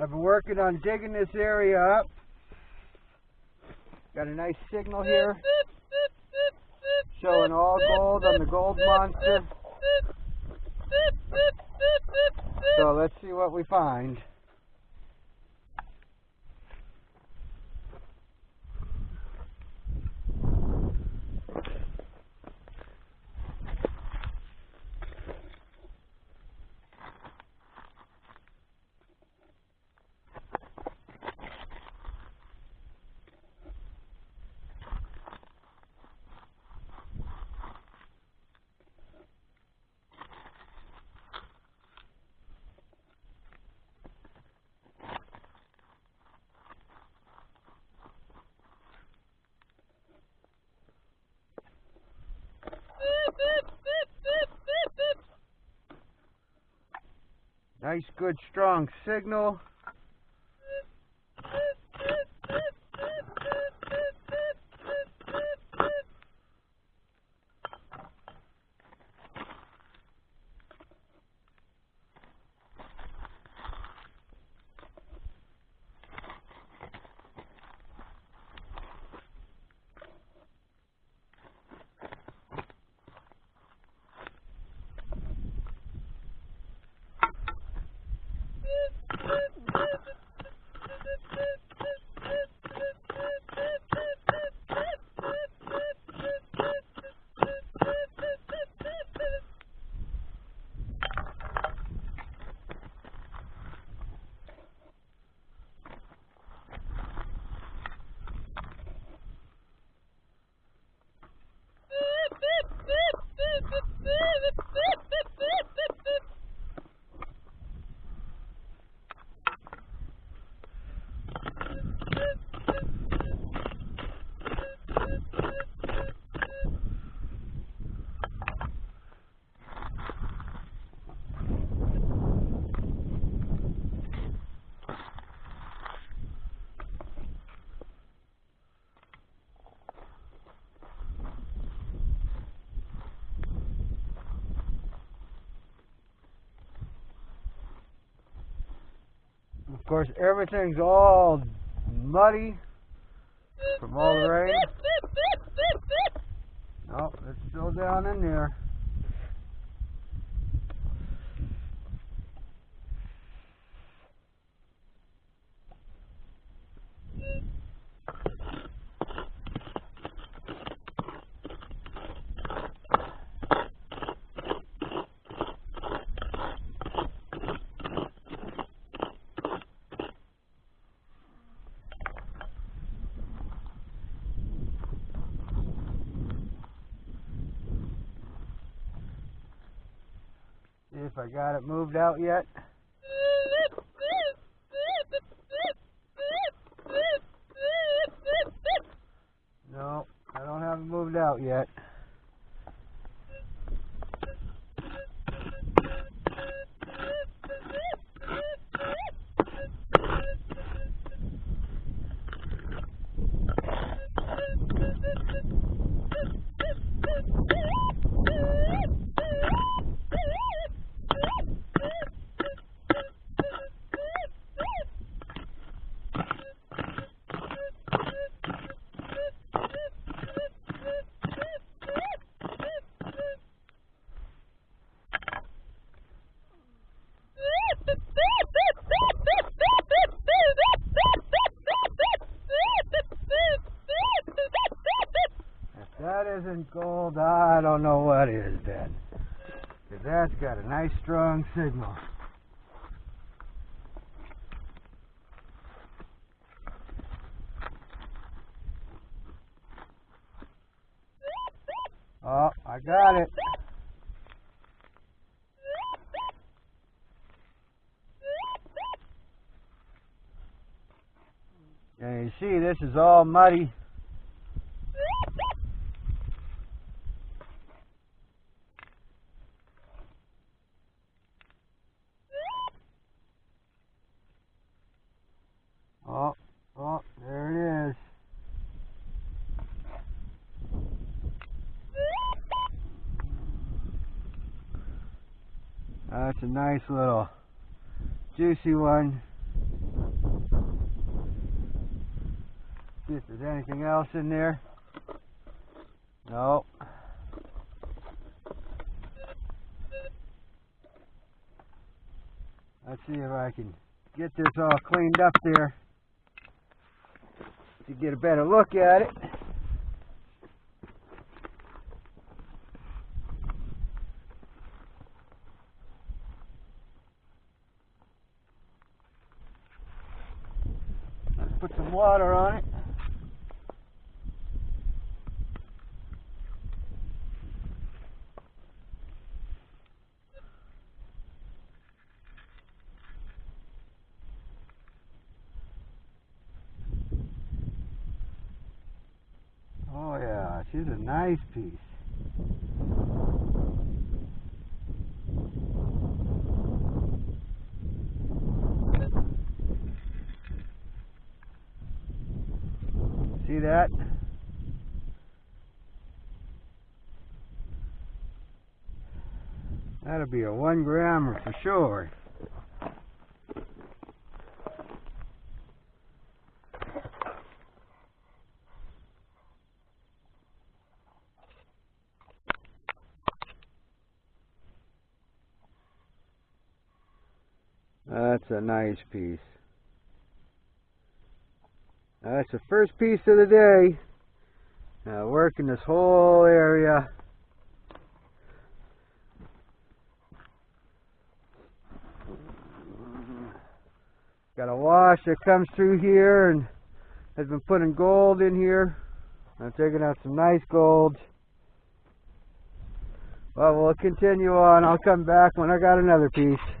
I've been working on digging this area up. Got a nice signal here. Showing all gold on the gold monster. So let's see what we find. Nice, good, strong signal. Of course, everything's all muddy from all the rain. Oh, it's still down in there. If I got it moved out yet. No, I don't have it moved out yet. I don't know what is. 'Cause that's got a nice strong signal. Oh, I got it. You see, this is all muddy. nice little juicy one. See if there's anything else in there. No. Let's see if I can get this all cleaned up there to get a better look at it. Put some water on it. Oh yeah, she's a nice piece. See that? That'll be a one grammer for sure. That's a nice piece. That's the first piece of the day. Uh, now working this whole area. Got a wash that comes through here and has been putting gold in here. I'm taking out some nice gold. Well, we'll continue on. I'll come back when I got another piece.